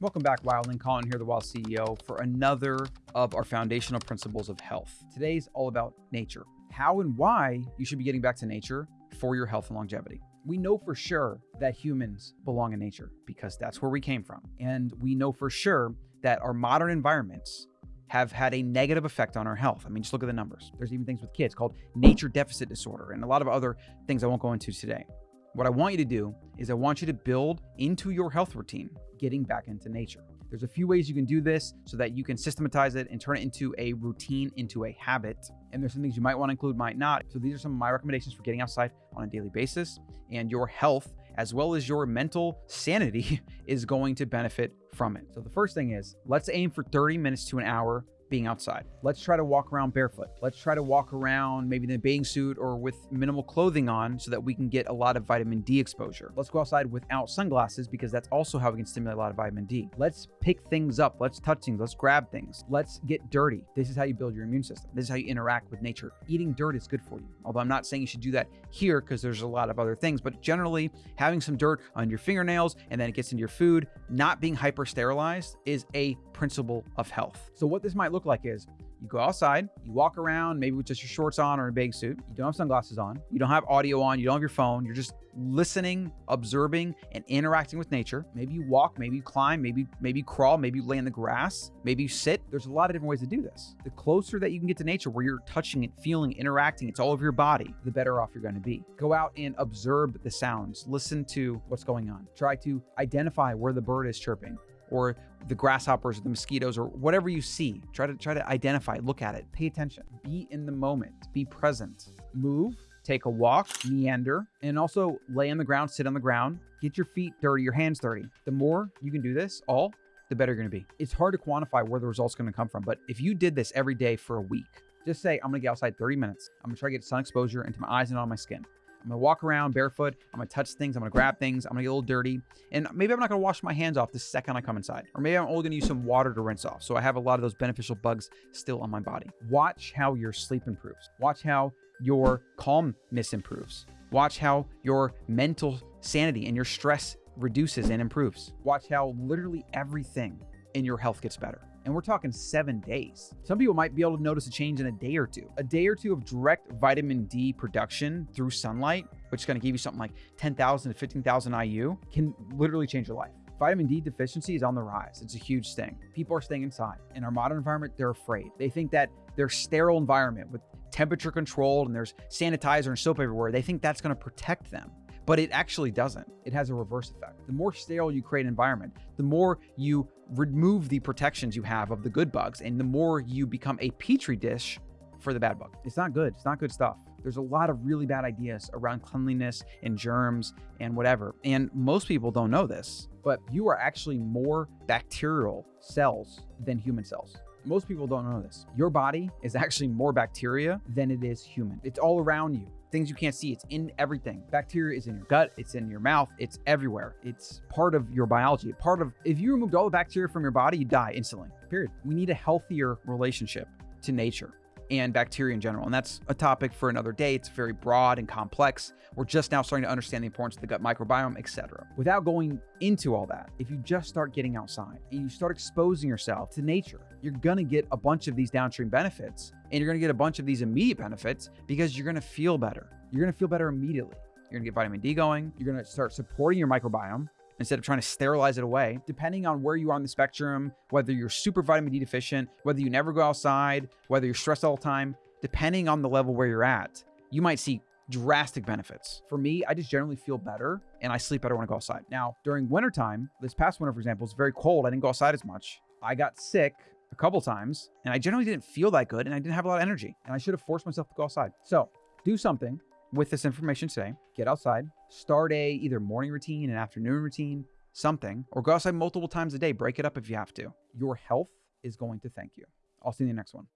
Welcome back, Wildling. Colin here, the Wild CEO, for another of our foundational principles of health. Today's all about nature, how and why you should be getting back to nature for your health and longevity. We know for sure that humans belong in nature because that's where we came from. And we know for sure that our modern environments have had a negative effect on our health. I mean, just look at the numbers. There's even things with kids called nature deficit disorder and a lot of other things I won't go into today. What I want you to do is I want you to build into your health routine getting back into nature. There's a few ways you can do this so that you can systematize it and turn it into a routine, into a habit. And there's some things you might want to include, might not. So these are some of my recommendations for getting outside on a daily basis. And your health, as well as your mental sanity, is going to benefit from it. So the first thing is let's aim for 30 minutes to an hour being outside. Let's try to walk around barefoot. Let's try to walk around maybe in a bathing suit or with minimal clothing on so that we can get a lot of vitamin D exposure. Let's go outside without sunglasses because that's also how we can stimulate a lot of vitamin D. Let's pick things up. Let's touch things. Let's grab things. Let's get dirty. This is how you build your immune system. This is how you interact with nature. Eating dirt is good for you. Although I'm not saying you should do that here because there's a lot of other things, but generally having some dirt on your fingernails and then it gets into your food, not being hyper sterilized is a principle of health. So what this might look like is you go outside, you walk around, maybe with just your shorts on or a big suit. You don't have sunglasses on. You don't have audio on. You don't have your phone. You're just listening, observing, and interacting with nature. Maybe you walk, maybe you climb, maybe maybe you crawl, maybe you lay in the grass, maybe you sit. There's a lot of different ways to do this. The closer that you can get to nature where you're touching it, feeling, interacting, it's all over your body, the better off you're going to be. Go out and observe the sounds. Listen to what's going on. Try to identify where the bird is chirping or the grasshoppers or the mosquitoes or whatever you see. Try to try to identify, look at it, pay attention, be in the moment, be present, move, take a walk, meander, and also lay on the ground, sit on the ground, get your feet dirty, your hands dirty. The more you can do this all, the better you're going to be. It's hard to quantify where the result's going to come from, but if you did this every day for a week, just say, I'm going to get outside 30 minutes. I'm going to try to get sun exposure into my eyes and on my skin. I'm gonna walk around barefoot. I'm gonna touch things. I'm gonna grab things. I'm gonna get a little dirty. And maybe I'm not gonna wash my hands off the second I come inside. Or maybe I'm only gonna use some water to rinse off. So I have a lot of those beneficial bugs still on my body. Watch how your sleep improves. Watch how your calmness improves. Watch how your mental sanity and your stress reduces and improves. Watch how literally everything in your health gets better. And we're talking seven days. Some people might be able to notice a change in a day or two. A day or two of direct vitamin D production through sunlight, which is going to give you something like 10,000 to 15,000 IU, can literally change your life. Vitamin D deficiency is on the rise. It's a huge thing. People are staying inside. In our modern environment, they're afraid. They think that their sterile environment with temperature controlled and there's sanitizer and soap everywhere, they think that's going to protect them but it actually doesn't. It has a reverse effect. The more sterile you create an environment, the more you remove the protections you have of the good bugs, and the more you become a petri dish for the bad bug. It's not good. It's not good stuff. There's a lot of really bad ideas around cleanliness and germs and whatever. And most people don't know this, but you are actually more bacterial cells than human cells. Most people don't know this. Your body is actually more bacteria than it is human. It's all around you things you can't see. It's in everything. Bacteria is in your gut, it's in your mouth, it's everywhere. It's part of your biology. Part of if you removed all the bacteria from your body, you die instantly. Period. We need a healthier relationship to nature and bacteria in general. And that's a topic for another day. It's very broad and complex. We're just now starting to understand the importance of the gut microbiome, etc. Without going into all that, if you just start getting outside and you start exposing yourself to nature, you're going to get a bunch of these downstream benefits and you're going to get a bunch of these immediate benefits because you're going to feel better. You're going to feel better immediately. You're going to get vitamin D going. You're going to start supporting your microbiome instead of trying to sterilize it away. Depending on where you are on the spectrum, whether you're super vitamin D deficient, whether you never go outside, whether you're stressed all the time, depending on the level where you're at, you might see drastic benefits. For me, I just generally feel better and I sleep better when I go outside. Now, during wintertime, this past winter, for example, it's very cold. I didn't go outside as much. I got sick a couple times and I generally didn't feel that good and I didn't have a lot of energy and I should have forced myself to go outside. So do something with this information today. Get outside, start a either morning routine, an afternoon routine, something, or go outside multiple times a day. Break it up if you have to. Your health is going to thank you. I'll see you in the next one.